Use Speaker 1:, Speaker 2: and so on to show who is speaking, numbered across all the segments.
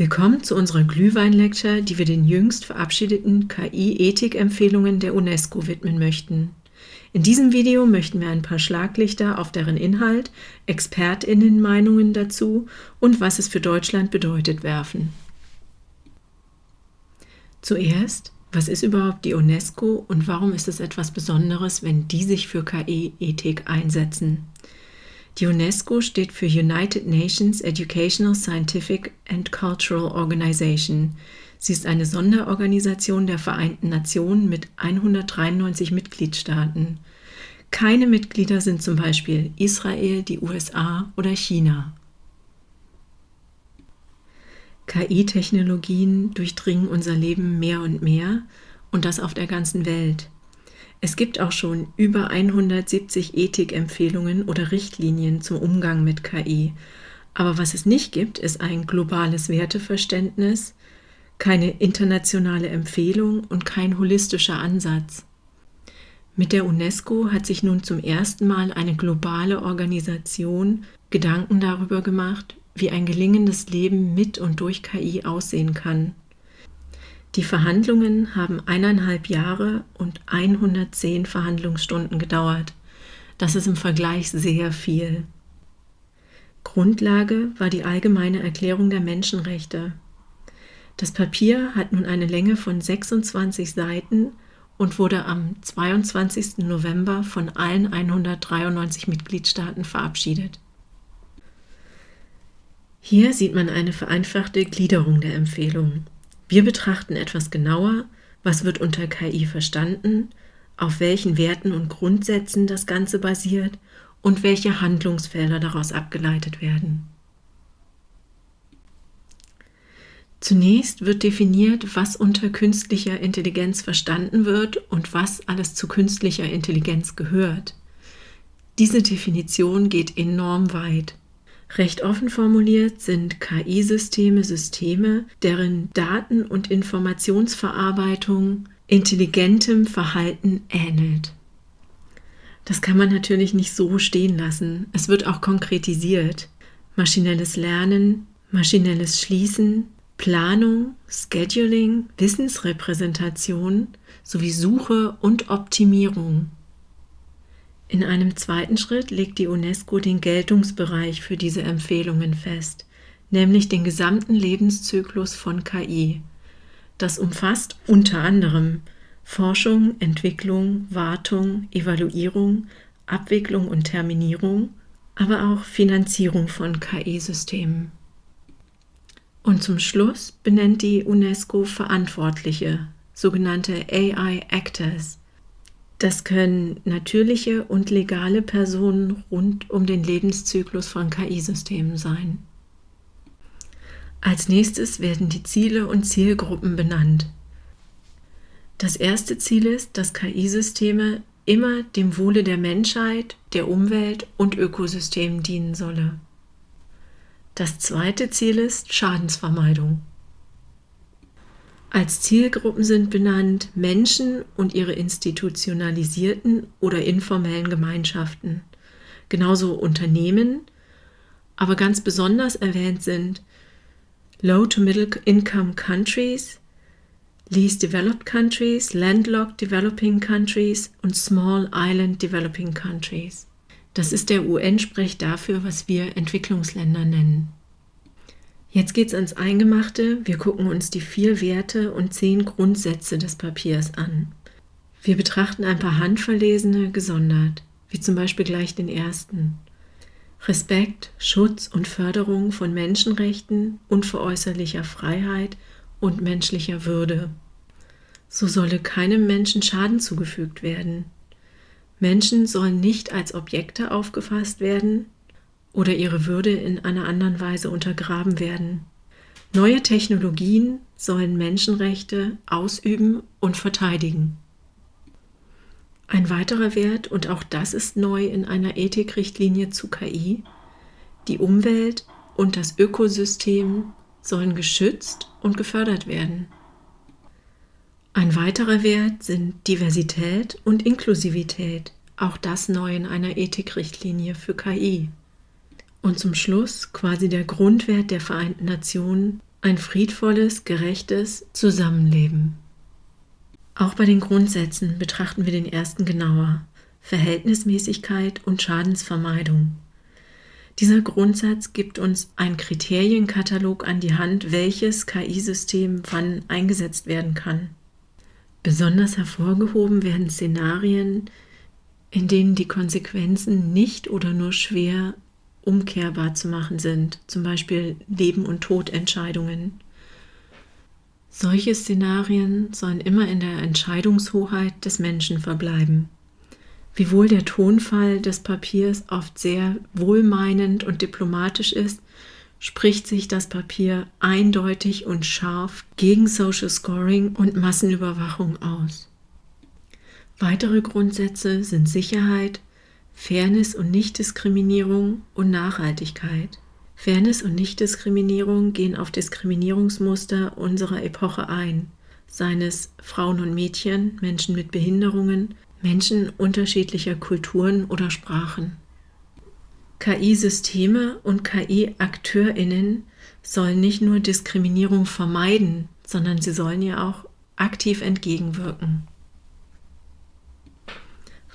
Speaker 1: Willkommen zu unserer Glühwein-Lecture, die wir den jüngst verabschiedeten KI-Ethik-Empfehlungen der UNESCO widmen möchten. In diesem Video möchten wir ein paar Schlaglichter auf deren Inhalt, ExpertInnen-Meinungen dazu und was es für Deutschland bedeutet werfen. Zuerst, was ist überhaupt die UNESCO und warum ist es etwas Besonderes, wenn die sich für KI-Ethik einsetzen? Die UNESCO steht für United Nations Educational, Scientific and Cultural Organization. Sie ist eine Sonderorganisation der Vereinten Nationen mit 193 Mitgliedstaaten. Keine Mitglieder sind zum Beispiel Israel, die USA oder China. KI-Technologien durchdringen unser Leben mehr und mehr und das auf der ganzen Welt. Es gibt auch schon über 170 Ethikempfehlungen oder Richtlinien zum Umgang mit KI. Aber was es nicht gibt, ist ein globales Werteverständnis, keine internationale Empfehlung und kein holistischer Ansatz. Mit der UNESCO hat sich nun zum ersten Mal eine globale Organisation Gedanken darüber gemacht, wie ein gelingendes Leben mit und durch KI aussehen kann. Die Verhandlungen haben eineinhalb Jahre und 110 Verhandlungsstunden gedauert. Das ist im Vergleich sehr viel. Grundlage war die Allgemeine Erklärung der Menschenrechte. Das Papier hat nun eine Länge von 26 Seiten und wurde am 22. November von allen 193 Mitgliedstaaten verabschiedet. Hier sieht man eine vereinfachte Gliederung der Empfehlungen. Wir betrachten etwas genauer, was wird unter KI verstanden, auf welchen Werten und Grundsätzen das Ganze basiert und welche Handlungsfelder daraus abgeleitet werden. Zunächst wird definiert, was unter künstlicher Intelligenz verstanden wird und was alles zu künstlicher Intelligenz gehört. Diese Definition geht enorm weit. Recht offen formuliert sind KI-Systeme Systeme, deren Daten- und Informationsverarbeitung intelligentem Verhalten ähnelt. Das kann man natürlich nicht so stehen lassen. Es wird auch konkretisiert. Maschinelles Lernen, maschinelles Schließen, Planung, Scheduling, Wissensrepräsentation sowie Suche und Optimierung in einem zweiten Schritt legt die UNESCO den Geltungsbereich für diese Empfehlungen fest, nämlich den gesamten Lebenszyklus von KI. Das umfasst unter anderem Forschung, Entwicklung, Wartung, Evaluierung, Abwicklung und Terminierung, aber auch Finanzierung von KI-Systemen. Und zum Schluss benennt die UNESCO Verantwortliche, sogenannte AI Actors, das können natürliche und legale Personen rund um den Lebenszyklus von KI-Systemen sein. Als nächstes werden die Ziele und Zielgruppen benannt. Das erste Ziel ist, dass KI-Systeme immer dem Wohle der Menschheit, der Umwelt und Ökosystemen dienen solle. Das zweite Ziel ist Schadensvermeidung. Als Zielgruppen sind benannt Menschen und ihre institutionalisierten oder informellen Gemeinschaften, genauso Unternehmen, aber ganz besonders erwähnt sind Low-to-Middle-Income Countries, Least Developed Countries, Landlocked Developing Countries und Small Island Developing Countries. Das ist der UN-Sprech dafür, was wir Entwicklungsländer nennen. Jetzt geht's ans Eingemachte. Wir gucken uns die vier Werte und zehn Grundsätze des Papiers an. Wir betrachten ein paar handverlesene gesondert, wie zum Beispiel gleich den ersten. Respekt, Schutz und Förderung von Menschenrechten, unveräußerlicher Freiheit und menschlicher Würde. So solle keinem Menschen Schaden zugefügt werden. Menschen sollen nicht als Objekte aufgefasst werden, oder ihre Würde in einer anderen Weise untergraben werden. Neue Technologien sollen Menschenrechte ausüben und verteidigen. Ein weiterer Wert, und auch das ist neu in einer Ethikrichtlinie zu KI, die Umwelt und das Ökosystem sollen geschützt und gefördert werden. Ein weiterer Wert sind Diversität und Inklusivität, auch das neu in einer Ethikrichtlinie für KI. Und zum Schluss quasi der Grundwert der Vereinten Nationen, ein friedvolles, gerechtes Zusammenleben. Auch bei den Grundsätzen betrachten wir den ersten genauer. Verhältnismäßigkeit und Schadensvermeidung. Dieser Grundsatz gibt uns einen Kriterienkatalog an die Hand, welches KI-System wann eingesetzt werden kann. Besonders hervorgehoben werden Szenarien, in denen die Konsequenzen nicht oder nur schwer umkehrbar zu machen sind, zum Beispiel Leben- und Todentscheidungen. Solche Szenarien sollen immer in der Entscheidungshoheit des Menschen verbleiben. Wiewohl der Tonfall des Papiers oft sehr wohlmeinend und diplomatisch ist, spricht sich das Papier eindeutig und scharf gegen Social Scoring und Massenüberwachung aus. Weitere Grundsätze sind Sicherheit, Fairness und Nichtdiskriminierung und Nachhaltigkeit. Fairness und Nichtdiskriminierung gehen auf Diskriminierungsmuster unserer Epoche ein, seien es Frauen und Mädchen, Menschen mit Behinderungen, Menschen unterschiedlicher Kulturen oder Sprachen. KI-Systeme und KI-Akteurinnen sollen nicht nur Diskriminierung vermeiden, sondern sie sollen ihr auch aktiv entgegenwirken.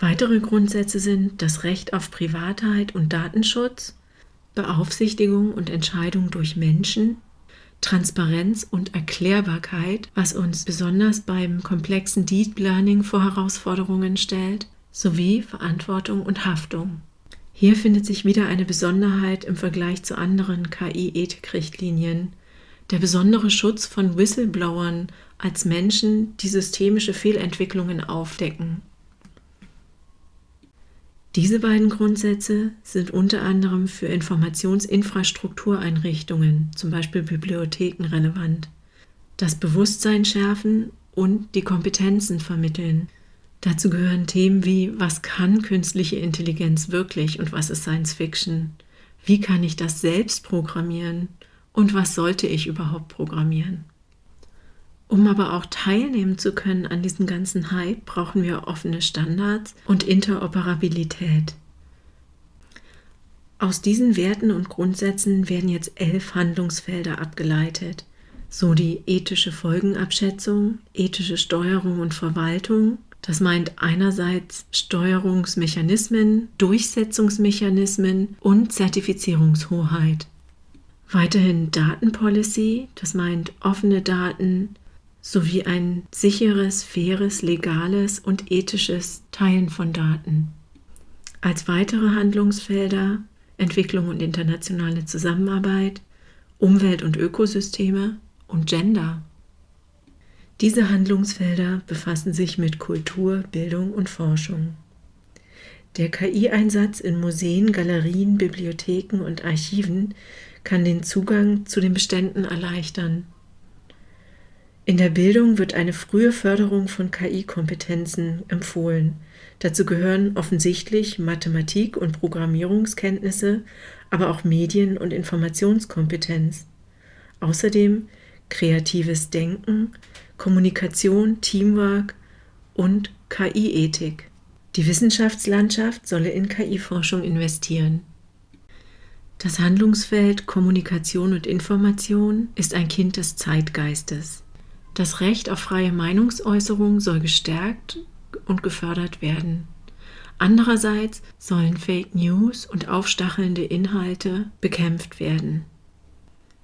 Speaker 1: Weitere Grundsätze sind das Recht auf Privatheit und Datenschutz, Beaufsichtigung und Entscheidung durch Menschen, Transparenz und Erklärbarkeit, was uns besonders beim komplexen Deep Learning vor Herausforderungen stellt, sowie Verantwortung und Haftung. Hier findet sich wieder eine Besonderheit im Vergleich zu anderen KI-Ethikrichtlinien, der besondere Schutz von Whistleblowern als Menschen, die systemische Fehlentwicklungen aufdecken. Diese beiden Grundsätze sind unter anderem für Informationsinfrastruktureinrichtungen, zum Beispiel Bibliotheken, relevant. Das Bewusstsein schärfen und die Kompetenzen vermitteln. Dazu gehören Themen wie, was kann künstliche Intelligenz wirklich und was ist Science Fiction? Wie kann ich das selbst programmieren? Und was sollte ich überhaupt programmieren? Um aber auch teilnehmen zu können an diesem ganzen Hype, brauchen wir offene Standards und Interoperabilität. Aus diesen Werten und Grundsätzen werden jetzt elf Handlungsfelder abgeleitet, so die ethische Folgenabschätzung, ethische Steuerung und Verwaltung. Das meint einerseits Steuerungsmechanismen, Durchsetzungsmechanismen und Zertifizierungshoheit. Weiterhin Datenpolicy, das meint offene Daten, sowie ein sicheres, faires, legales und ethisches Teilen von Daten. Als weitere Handlungsfelder Entwicklung und internationale Zusammenarbeit, Umwelt und Ökosysteme und Gender. Diese Handlungsfelder befassen sich mit Kultur, Bildung und Forschung. Der KI-Einsatz in Museen, Galerien, Bibliotheken und Archiven kann den Zugang zu den Beständen erleichtern in der Bildung wird eine frühe Förderung von KI-Kompetenzen empfohlen. Dazu gehören offensichtlich Mathematik- und Programmierungskenntnisse, aber auch Medien- und Informationskompetenz. Außerdem kreatives Denken, Kommunikation, Teamwork und KI-Ethik. Die Wissenschaftslandschaft solle in KI-Forschung investieren. Das Handlungsfeld Kommunikation und Information ist ein Kind des Zeitgeistes. Das Recht auf freie Meinungsäußerung soll gestärkt und gefördert werden. Andererseits sollen Fake News und aufstachelnde Inhalte bekämpft werden.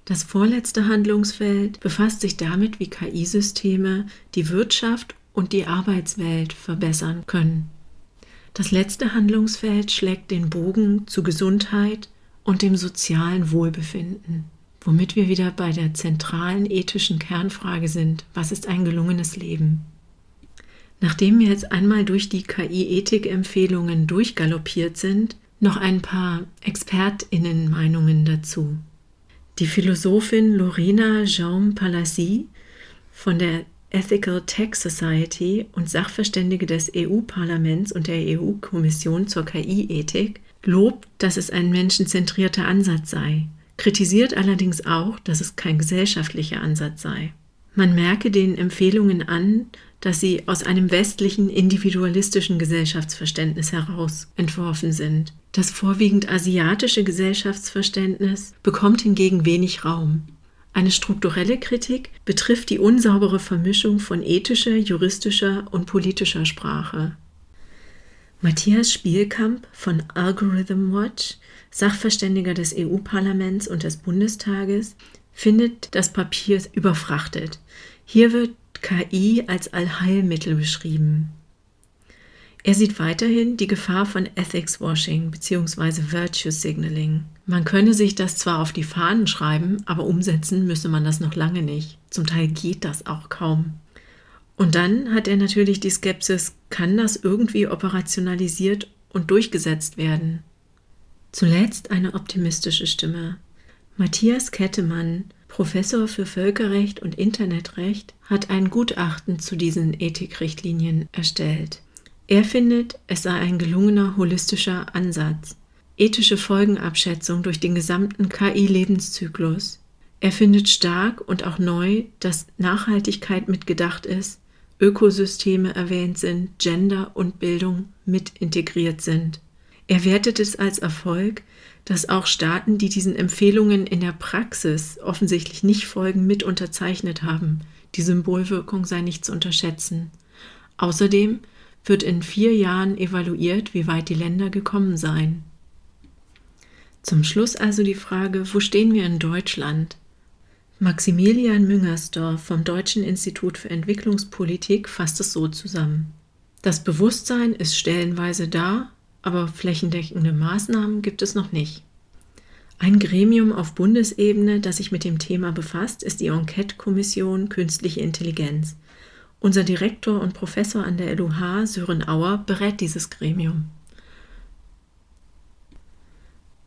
Speaker 1: Das vorletzte Handlungsfeld befasst sich damit, wie KI-Systeme die Wirtschaft und die Arbeitswelt verbessern können. Das letzte Handlungsfeld schlägt den Bogen zu Gesundheit und dem sozialen Wohlbefinden womit wir wieder bei der zentralen ethischen Kernfrage sind, was ist ein gelungenes Leben? Nachdem wir jetzt einmal durch die KI-Ethik-Empfehlungen durchgaloppiert sind, noch ein paar ExpertInnen-Meinungen dazu. Die Philosophin Lorena Jaume Palassi von der Ethical Tech Society und Sachverständige des EU-Parlaments und der EU-Kommission zur KI-Ethik lobt, dass es ein menschenzentrierter Ansatz sei kritisiert allerdings auch, dass es kein gesellschaftlicher Ansatz sei. Man merke den Empfehlungen an, dass sie aus einem westlichen individualistischen Gesellschaftsverständnis heraus entworfen sind. Das vorwiegend asiatische Gesellschaftsverständnis bekommt hingegen wenig Raum. Eine strukturelle Kritik betrifft die unsaubere Vermischung von ethischer, juristischer und politischer Sprache. Matthias Spielkamp von Algorithm Watch, Sachverständiger des EU-Parlaments und des Bundestages, findet das Papier überfrachtet. Hier wird KI als Allheilmittel beschrieben. Er sieht weiterhin die Gefahr von Ethics Washing bzw. Virtue Signaling. Man könne sich das zwar auf die Fahnen schreiben, aber umsetzen müsse man das noch lange nicht. Zum Teil geht das auch kaum. Und dann hat er natürlich die Skepsis, kann das irgendwie operationalisiert und durchgesetzt werden? Zuletzt eine optimistische Stimme. Matthias Kettemann, Professor für Völkerrecht und Internetrecht, hat ein Gutachten zu diesen Ethikrichtlinien erstellt. Er findet, es sei ein gelungener holistischer Ansatz. Ethische Folgenabschätzung durch den gesamten KI-Lebenszyklus. Er findet stark und auch neu, dass Nachhaltigkeit mitgedacht ist, Ökosysteme erwähnt sind, Gender und Bildung mit integriert sind. Er wertet es als Erfolg, dass auch Staaten, die diesen Empfehlungen in der Praxis offensichtlich nicht folgen, mit unterzeichnet haben. Die Symbolwirkung sei nicht zu unterschätzen. Außerdem wird in vier Jahren evaluiert, wie weit die Länder gekommen seien. Zum Schluss also die Frage, wo stehen wir in Deutschland? Maximilian Müngersdorf vom Deutschen Institut für Entwicklungspolitik fasst es so zusammen. Das Bewusstsein ist stellenweise da, aber flächendeckende Maßnahmen gibt es noch nicht. Ein Gremium auf Bundesebene, das sich mit dem Thema befasst, ist die Enquete-Kommission Künstliche Intelligenz. Unser Direktor und Professor an der LUH, Sören Auer, berät dieses Gremium.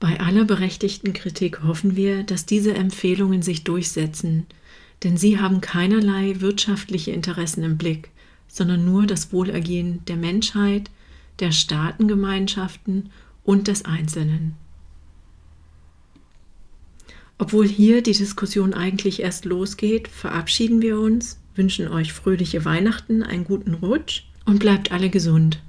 Speaker 1: Bei aller berechtigten Kritik hoffen wir, dass diese Empfehlungen sich durchsetzen, denn sie haben keinerlei wirtschaftliche Interessen im Blick, sondern nur das Wohlergehen der Menschheit, der Staatengemeinschaften und des Einzelnen. Obwohl hier die Diskussion eigentlich erst losgeht, verabschieden wir uns wünschen euch fröhliche Weihnachten, einen guten Rutsch und bleibt alle gesund.